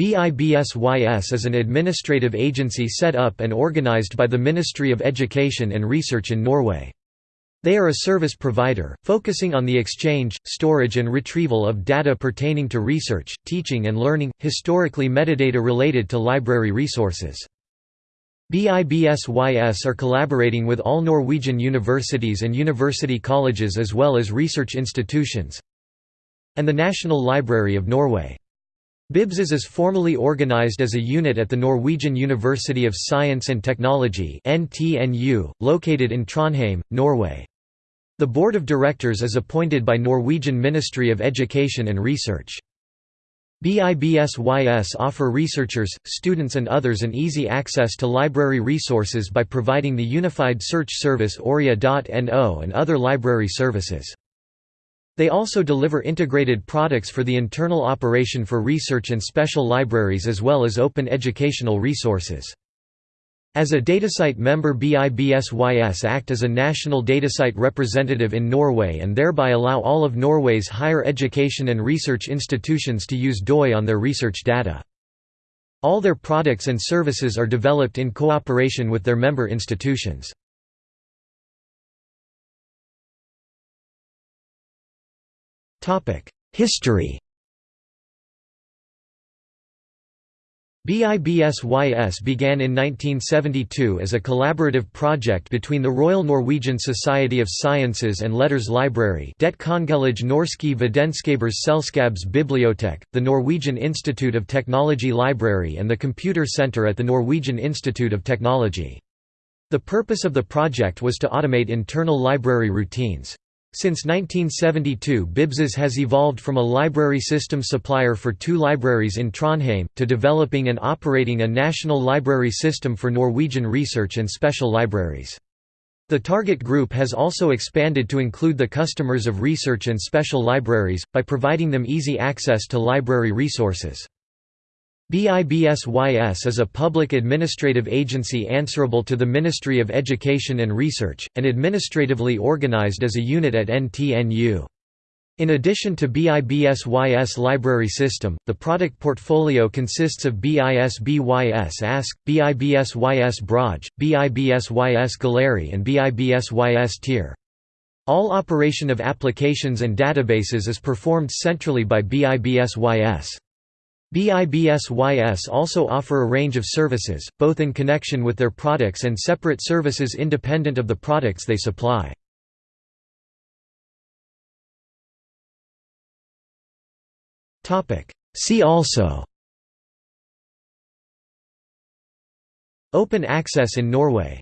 BIBSYS is an administrative agency set up and organized by the Ministry of Education and Research in Norway. They are a service provider, focusing on the exchange, storage and retrieval of data pertaining to research, teaching and learning, historically metadata related to library resources. BIBSYS are collaborating with all Norwegian universities and university colleges as well as research institutions and the National Library of Norway. BIBSYS is formally organized as a unit at the Norwegian University of Science and Technology located in Trondheim, Norway. The board of directors is appointed by Norwegian Ministry of Education and Research. BIBSYS offer researchers, students and others an easy access to library resources by providing the unified search service ORIA.no and other library services. They also deliver integrated products for the internal operation for research and special libraries as well as open educational resources. As a DataCite member BIBSYS act as a national DataCite representative in Norway and thereby allow all of Norway's higher education and research institutions to use DOI on their research data. All their products and services are developed in cooperation with their member institutions. History BIBSYS began in 1972 as a collaborative project between the Royal Norwegian Society of Sciences and Letters Library Det Kongelige Norske Vitenskapers Selskabs Bibliotek, the Norwegian Institute of Technology Library and the Computer Centre at the Norwegian Institute of Technology. The purpose of the project was to automate internal library routines. Since 1972 BIBSYS has evolved from a library system supplier for two libraries in Trondheim, to developing and operating a national library system for Norwegian research and special libraries. The target group has also expanded to include the customers of research and special libraries, by providing them easy access to library resources. BIBSYS is a public administrative agency answerable to the Ministry of Education and Research, and administratively organized as a unit at NTNU. In addition to BIBSYS library system, the product portfolio consists of BIBSYS Ask, BIBSYS Brage, BIBSYS Galeri and BIBSYS Tier. All operation of applications and databases is performed centrally by BIBSYS. BIBSYS also offer a range of services, both in connection with their products and separate services independent of the products they supply. See also Open access in Norway